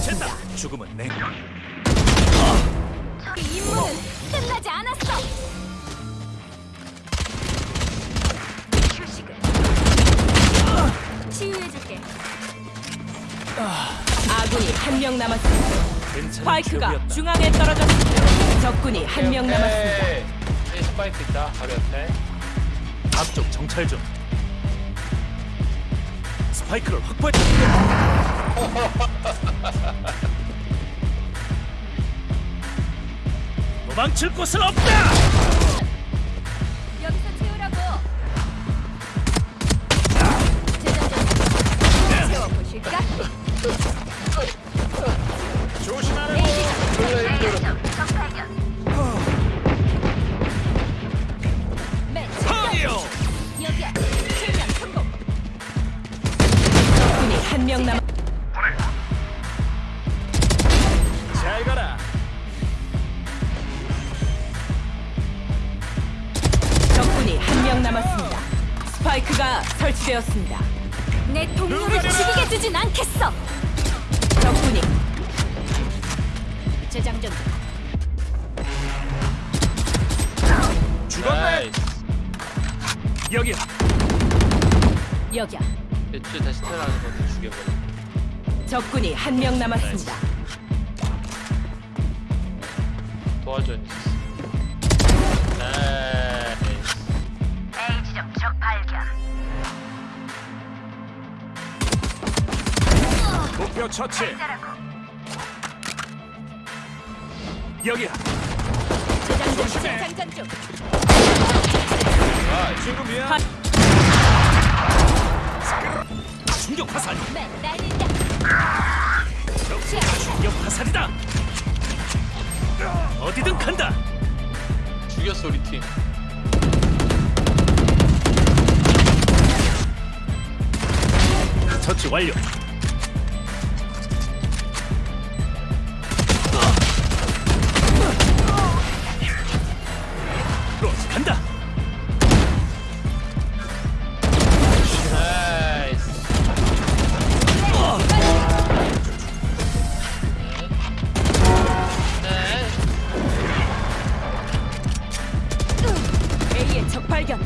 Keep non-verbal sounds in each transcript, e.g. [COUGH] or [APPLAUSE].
남았습니다. 죽음은 내이 임무는 끝나지 않았어. 휴식을 치유해줄게. 아군이 한 명 남았습니다. 괜찮은 스파이크가 기억이었다. 중앙에 떨어졌습니다. 적군이 한 명 남았습니다. 이 스파이크 있다 바로 옆에 앞쪽 정찰 중. 스파이크를 확보해. [LAUGHS] 도망칠 곳은 없다. 남았습니다. 스파이크가 설치되었습니다. 내 동료를 죽이게 두진 않겠어. 적군이 재장전 중. 죽었네. 여기야. 여기야. 대출 다시 태어나는 것도 죽여버려 적군이 한 명 남았습니다. 도와줘 목표 처치. 여기야. 조심해. 중. 아, 지금이야. 파- 충격 화살. 매 날린다. 충격 화살이다. 어디든 간다. 죽였어 우리 팀 처치 완료. 발견.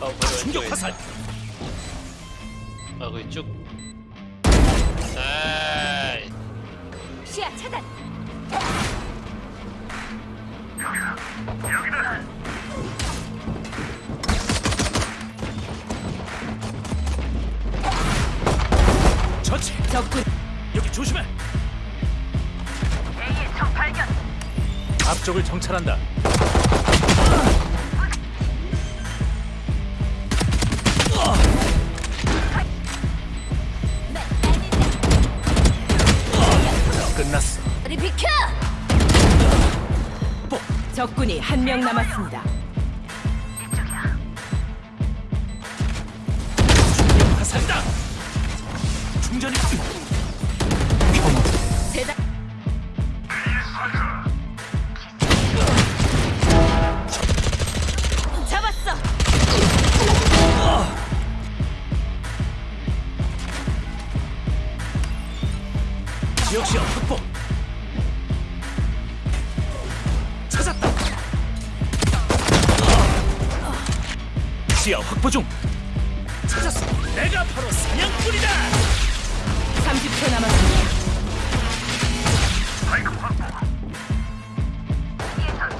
아, 충격 화살. 아 거기 쭉 나이스 시야 차단. 처치. 적군 여기 조심해. A의 적 발견. 앞쪽을 정찰한다. 적군이 한 명 남았습니다. 충격 화살이다. 충전이. 시야 확보 중. 찾았어. 내가 바로 사냥꾼이다. 30초 남았습니다.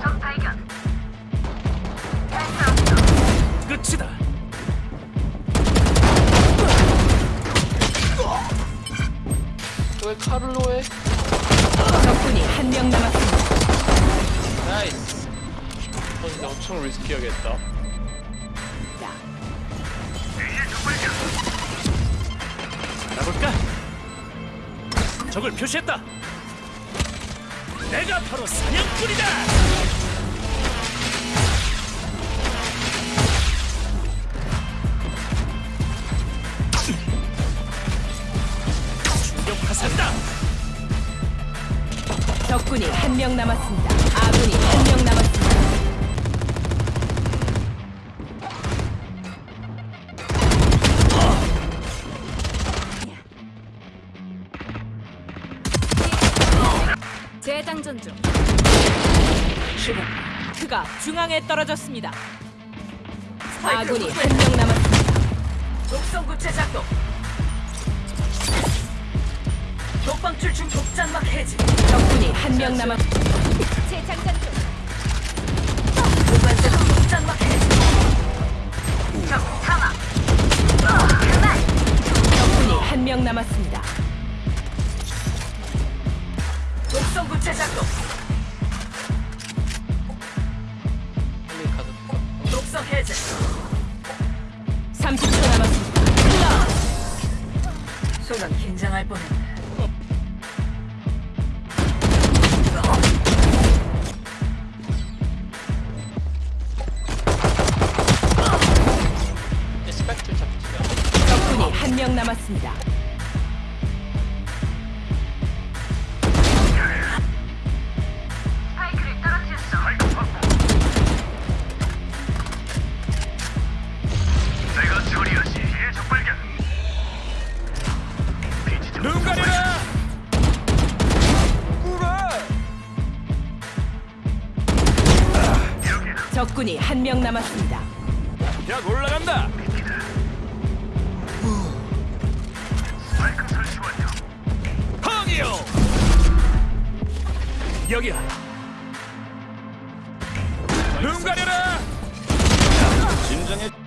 적 발견. 끝이다. 왜 칼을 로해 적군이 한 명 남았습니다. nice 어 근데 엄청 리스키하겠다 가볼까? 적을 표시했다. 내가 바로 사냥꾼이다. 충격 화산다. 적군이 한 명 남았습니다. 아군이 한 명 남았습니다. 재장전 중. 그가 중앙에 떨어졌습니다. 아군이 한 명 남았습니다. 독성 구체 작동. 독방출 중 독장막 해지. 적군이 한 명 남았습니다. 재장전 중. 30초 남았습니다. 순간 긴장할 뻔했네. 적군이 한 명 남았습니다. 약 올라간다. 황이요. 여기야. 눈 가려라. 진정해.